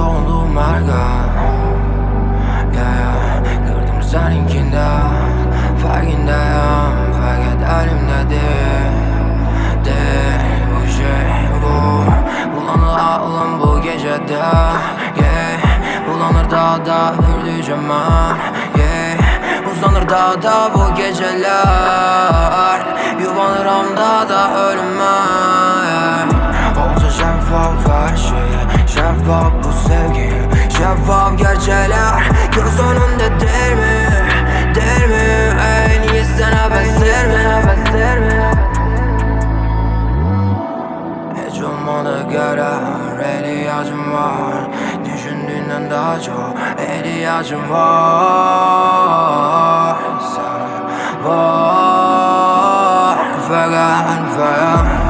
marka yeah, yeah. Gördüm seninkinde Farkındayım fakat elimde değil Değil bu şey bu Bulanır aklım bu gecede yeah. Bulanır daha da hürdüğüm an yeah. Uzanır daha da bu geceler Yuvanırım daha da ölüme yeah. Olsa şeffaf her şey Şeffaf bu Şeffaf gerçekler Göz önünde değil mi? Değil mi? En iyi sana benzer mi? Benzer mi? Hiç olmadı göre ihtiyacım var Düşündüğünden daha çok ihtiyacım var Sana var Fakat fakat